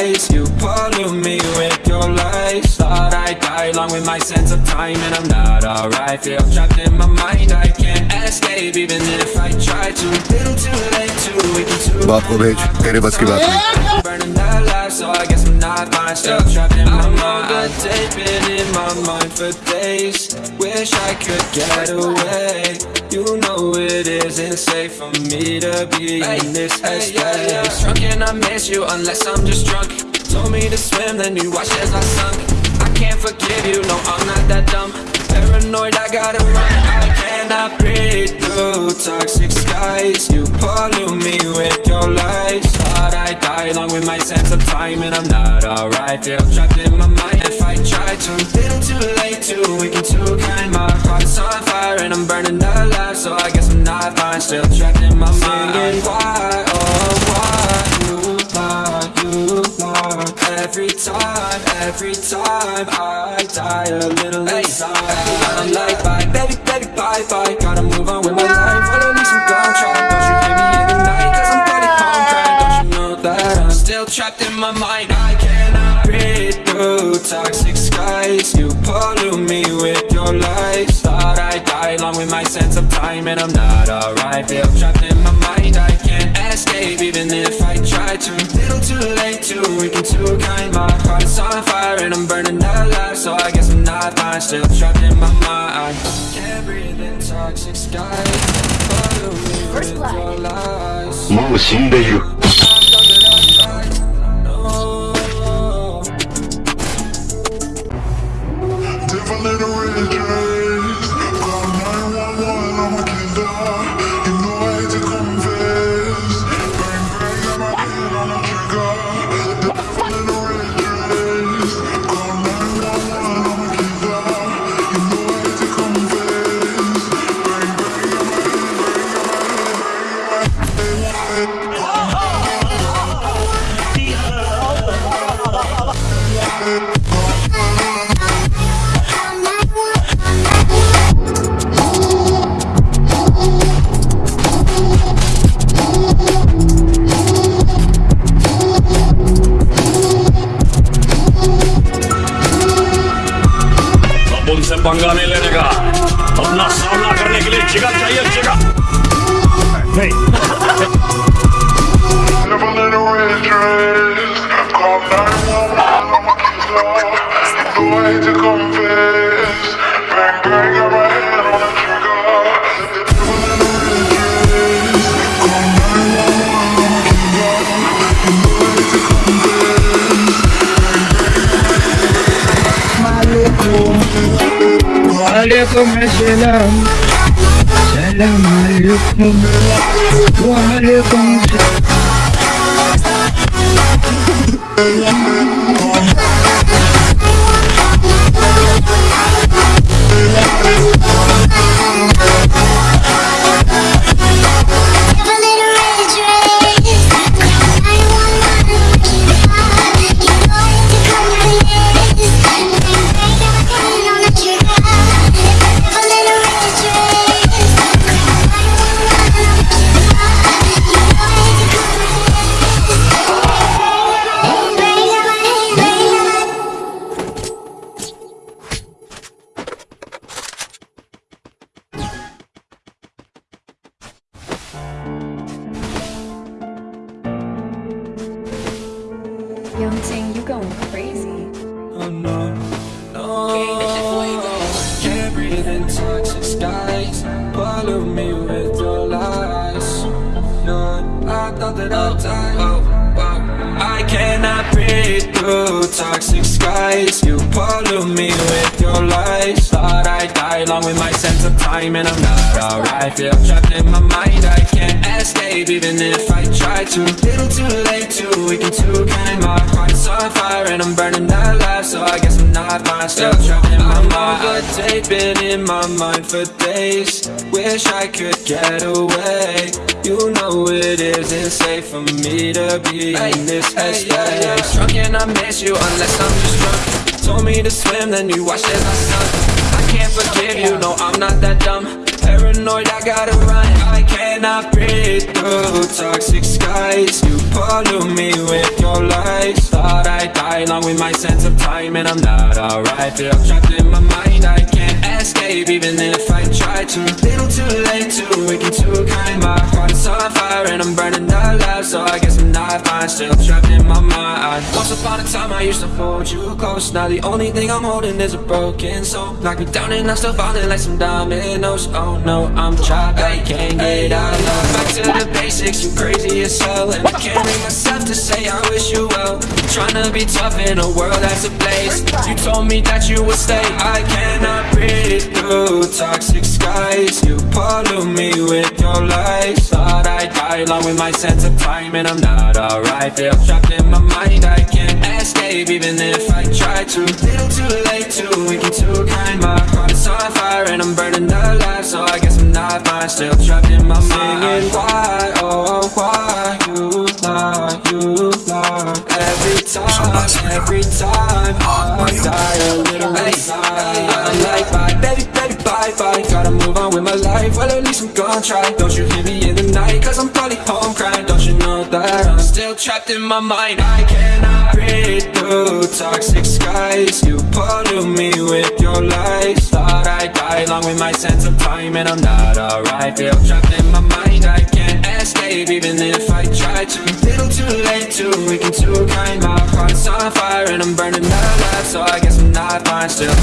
eyes You pollute me with your lies. Thought I'd die along with my sense of time And I'm not alright, feel trapped in my mind. I can't escape even if I try to. Little too late, too weak, too Baat ko bhej, tere bas ki baat Burning that life, so I guess I'm not fine Still trapped in my mind I've been in my mind for days. Wish I could get away. You know it isn't safe for me to be in this headspace. Drunk and I miss you unless I'm just drunk. Told me to swim, then you watched as I sunk. I can't forgive you, no I'm not that dumb. Paranoid, I gotta run. I cannot breathe through toxic skies? You pollute me with your lies with my sense of time And I'm not alright, feel trapped in my mind If I try to, little too late, too weak and too kind. My heart's on fire and I'm burning alive. So I guess I'm not fine, still trapped in my mind. Singing why, oh why you lie, you lie Every time, every time I die a little inside. I'm like bye, baby, baby, bye, bye. Gotta move on with my life, trapped in my mind I cannot breathe through toxic skies You pollute me with your lies Thought I'd die along with my sense of time And I'm not alright, feel trapped in my mind I can't escape even if I try to Little too late, too weak and too kind My heart's on fire and I'm burning alive So I guess I'm not fine, still trapped in my mind Can't breathe in toxic skies Pollute me with your lies もう死んでいる عليكم السلام. سلام عليكم. وعليكم السلام. Ting, you going crazy. Oh no, no. Can't breathe in toxic skies. Pollute me with your lies. No, I thought that I'd oh, die. oh, oh. I cannot breathe through toxic skies. You pollute me with your lies. Thought I'd die along with my sense of time And I'm not alright. Feel trapped in my mind I can't escape even if I try to. Little too late, too weak and too kind My heart's on fire and I'm burning alive So I guess I'm not fine Still trapped in my mind. Overtake, been in my mind for days. Wish I could get away. You know it isn't safe for me to be in this headspace. Drunk and I miss you unless I'm just drunk. Told me to swim, then you watched as I sunk can't forgive you, no I'm not that dumb. Paranoid I gotta run. I cannot breathe through toxic skies. You pollute me with your lies. Thought I'd die along with my sense of time And I'm not alright. Feel trapped in my mind, escape Even if I try to. Little too late, too weak too kind. My heart is on fire and I'm burning alive So I guess I'm not fine, still trapped in my mind. Once upon a time I used to hold you close. Now the only thing I'm holding is a broken soul. Knock me down and I'm still falling like some dominoes. Oh no, I'm trapped, I can't get out of. Back to the basics, you crazy as hell. And I can't bring myself to say I wish you well. Trying to be tough in a world that's a place You told me that you would stay. I cannot breathe through. Toxic skies You pollute me with your lies. Thought I'd die along with my sense of time And I'm not alright. Feel trapped in my mind I can't escape even if I try to. Little too late, too weak and too kind My heart is on fire and I'm burning alive So I guess I'm not fine. Still trapped in my mind. Singing gonna try Don't you hear me in the night, cause I'm probably home crying. Don't you know that I'm still trapped in my mind? I cannot breathe through toxic skies? You pollute me with your lies. Thought I'd die along with my sense of time And I'm not alright, feel trapped in my mind. I can't escape even if I try to. Little too late, too weak and too kind. My heart's on fire and I'm burning alive So I guess I'm not fine, still